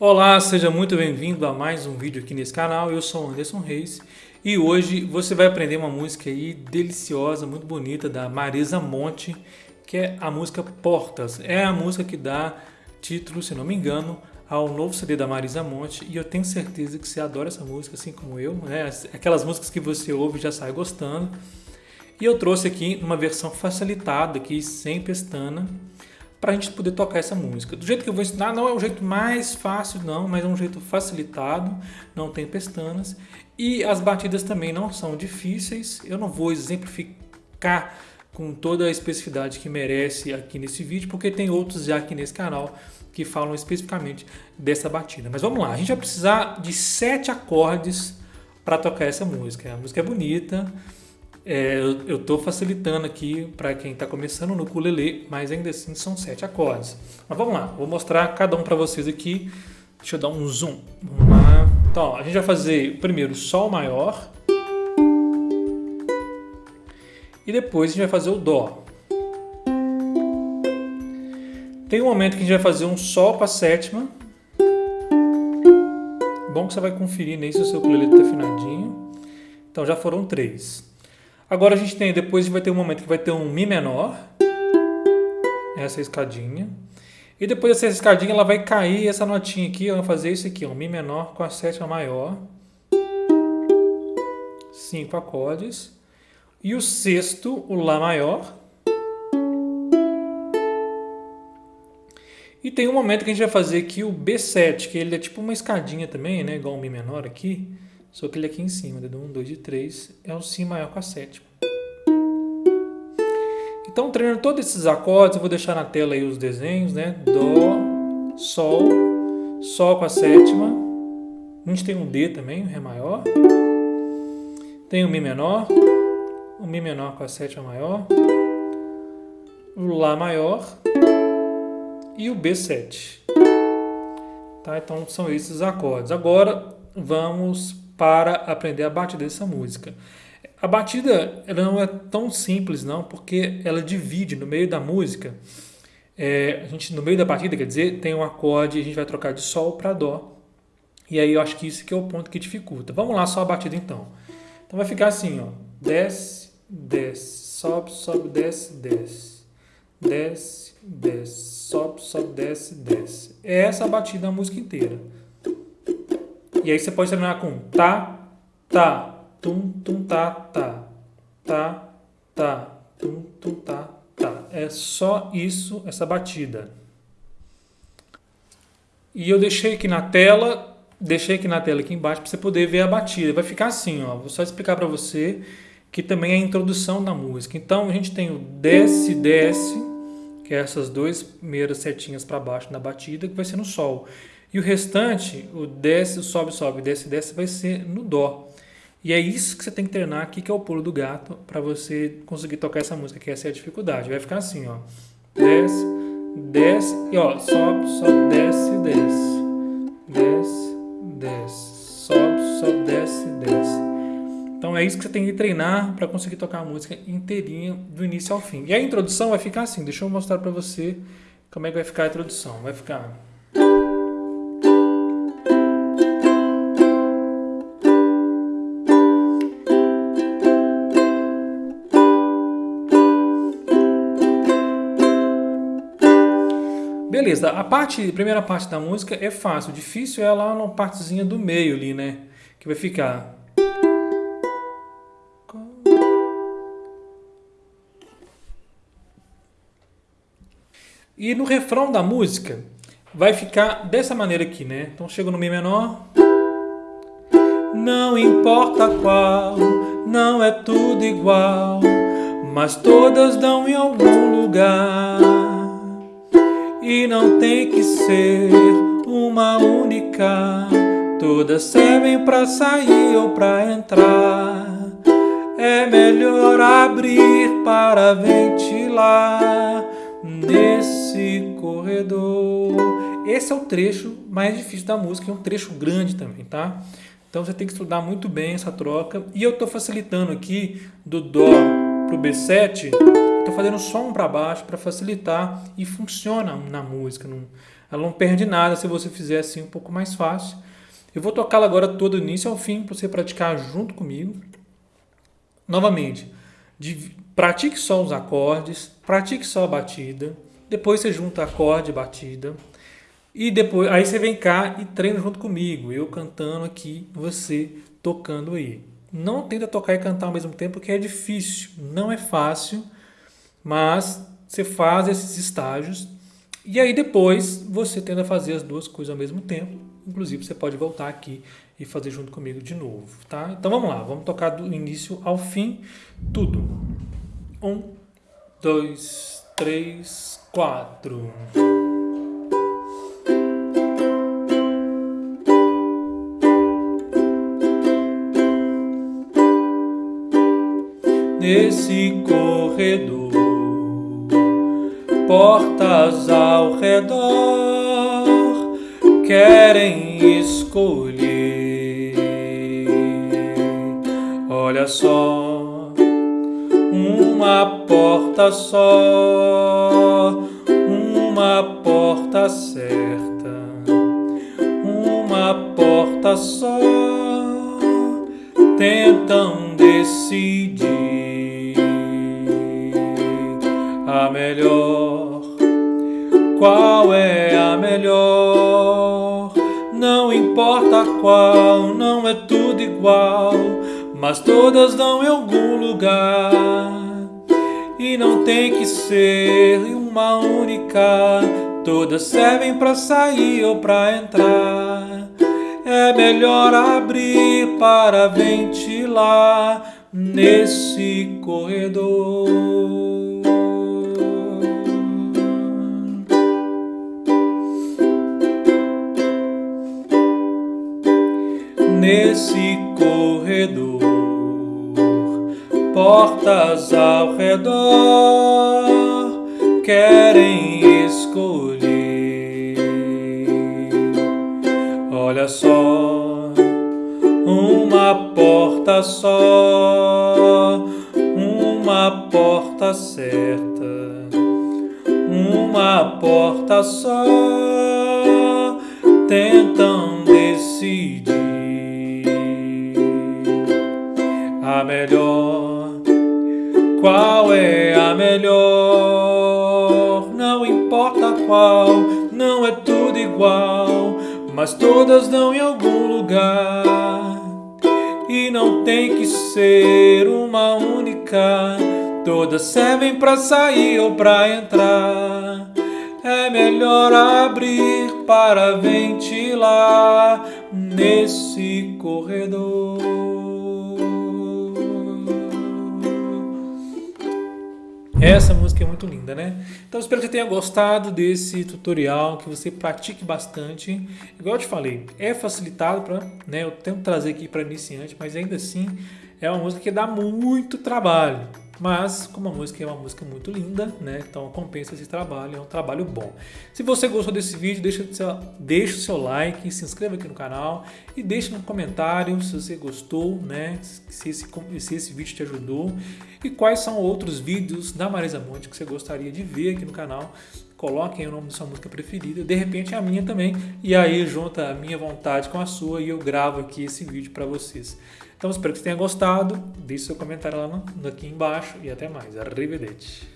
Olá, seja muito bem-vindo a mais um vídeo aqui nesse canal. Eu sou Anderson Reis e hoje você vai aprender uma música aí deliciosa, muito bonita da Marisa Monte, que é a música Portas. É a música que dá título, se não me engano, ao novo CD da Marisa Monte e eu tenho certeza que você adora essa música, assim como eu, né? Aquelas músicas que você ouve e já sai gostando. E eu trouxe aqui uma versão facilitada aqui, sem pestana, para a gente poder tocar essa música. Do jeito que eu vou ensinar, não é o jeito mais fácil não, mas é um jeito facilitado, não tem pestanas. E as batidas também não são difíceis, eu não vou exemplificar com toda a especificidade que merece aqui nesse vídeo, porque tem outros já aqui nesse canal que falam especificamente dessa batida. Mas vamos lá, a gente vai precisar de sete acordes para tocar essa música. A música é bonita, é, eu estou facilitando aqui para quem está começando no ukulele, mas ainda assim são sete acordes. Mas vamos lá, vou mostrar cada um para vocês aqui. Deixa eu dar um zoom. Vamos lá. Então, ó, a gente vai fazer primeiro Sol maior. E depois a gente vai fazer o Dó. Tem um momento que a gente vai fazer um Sol para sétima. Bom que você vai conferir nem se o seu ukulele está afinadinho. Então já foram três. Agora a gente tem, depois vai ter um momento que vai ter um Mi menor, essa escadinha. E depois dessa escadinha ela vai cair essa notinha aqui, vai fazer isso aqui, um Mi menor com a sétima maior. Cinco acordes. E o sexto, o Lá maior. E tem um momento que a gente vai fazer aqui o B7, que ele é tipo uma escadinha também, né? Igual um Mi menor aqui. Só que ele aqui em cima, dedo 1, 2 e 3, é o Si maior com a sétima. Então, treinando todos esses acordes, eu vou deixar na tela aí os desenhos, né? Dó, Sol, Sol com a sétima. A gente tem um D também, um Ré maior. Tem o Mi menor, o Mi menor com a sétima maior, o Lá maior e o B7. Tá? Então, são esses acordes. Agora, vamos para aprender a batida dessa música. A batida ela não é tão simples não, porque ela divide no meio da música. É, a gente no meio da batida, quer dizer, tem um acorde, a gente vai trocar de sol para dó. E aí eu acho que isso que é o ponto que dificulta. Vamos lá só a batida então. Então vai ficar assim, ó, desce, desce, sobe, sobe, desce, desce, desce, desce, sobe, sobe, desce, desce. É essa a batida da música inteira. E aí você pode terminar com tá, tá, tum, tum, tá, tá, tá, tá, tum, tum, tá, tá. É só isso, essa batida. E eu deixei aqui na tela, deixei aqui na tela aqui embaixo para você poder ver a batida. Vai ficar assim, ó. Vou só explicar para você que também é a introdução da música. Então a gente tem o desce, desce, que é essas duas primeiras setinhas para baixo na batida, que vai ser no sol. E o restante, o desce, sobe, sobe, desce, desce, vai ser no dó. E é isso que você tem que treinar aqui, que é o pulo do gato, para você conseguir tocar essa música, que essa é a dificuldade. Vai ficar assim, ó. Desce, desce, e ó, sobe, sobe, desce, desce. Desce, desce, sobe, sobe, desce, desce. Então é isso que você tem que treinar para conseguir tocar a música inteirinha, do início ao fim. E a introdução vai ficar assim, deixa eu mostrar para você como é que vai ficar a introdução. Vai ficar... Beleza, a parte, a primeira parte da música é fácil, o difícil é lá na partezinha do meio ali, né? Que vai ficar... E no refrão da música vai ficar dessa maneira aqui, né? Então chega no Mi menor. Não importa qual, não é tudo igual, mas todas dão em algum lugar. E não tem que ser uma única, todas servem para sair ou para entrar. É melhor abrir para ventilar nesse corredor. Esse é o trecho mais difícil da música, é um trecho grande também, tá? Então você tem que estudar muito bem essa troca. E eu estou facilitando aqui do Dó para o B7 Estou fazendo só um para baixo para facilitar e funciona na música. Não, ela não perde nada se você fizer assim um pouco mais fácil. Eu vou tocá-la agora todo do início ao fim para você praticar junto comigo. Novamente, pratique só os acordes, pratique só a batida, depois você junta acorde e batida. E depois, aí você vem cá e treina junto comigo, eu cantando aqui, você tocando aí. Não tenta tocar e cantar ao mesmo tempo, porque é difícil, não é fácil, mas você faz esses estágios e aí depois você tenta fazer as duas coisas ao mesmo tempo. Inclusive você pode voltar aqui e fazer junto comigo de novo, tá? Então vamos lá, vamos tocar do início ao fim, tudo. Um, dois, três, quatro. Nesse corredor, portas ao redor querem escolher. Olha só, uma porta só, uma porta certa, uma porta só. Tentam Qual é a melhor? Não importa qual, não é tudo igual, mas todas dão em algum lugar. E não tem que ser uma única, todas servem para sair ou para entrar. É melhor abrir para ventilar nesse corredor. Nesse corredor, portas ao redor querem escolher. Olha só, uma porta só, uma porta certa, uma porta só. Tentam decidir a melhor? Qual é a melhor? Não importa qual, não é tudo igual, mas todas dão em algum lugar. E não tem que ser uma única, todas servem para sair ou para entrar. É melhor abrir para ventilar nesse corredor. Essa música é muito linda, né? Então espero que você tenha gostado desse tutorial, que você pratique bastante. Igual eu te falei, é facilitado para, né? Eu tento trazer aqui para iniciante, mas ainda assim é uma música que dá muito trabalho. Mas, como a música é uma música muito linda, né? Então compensa esse trabalho, é um trabalho bom. Se você gostou desse vídeo, deixa, deixa o seu like, se inscreva aqui no canal e deixe no comentário se você gostou, né? Se esse, se esse vídeo te ajudou e quais são outros vídeos da Marisa Monte que você gostaria de ver aqui no canal. Coloquem o nome da sua música preferida, de repente a minha também, e aí junta a minha vontade com a sua e eu gravo aqui esse vídeo para vocês. Então espero que você tenha gostado, deixe seu comentário lá no, aqui embaixo e até mais. Arrivederci!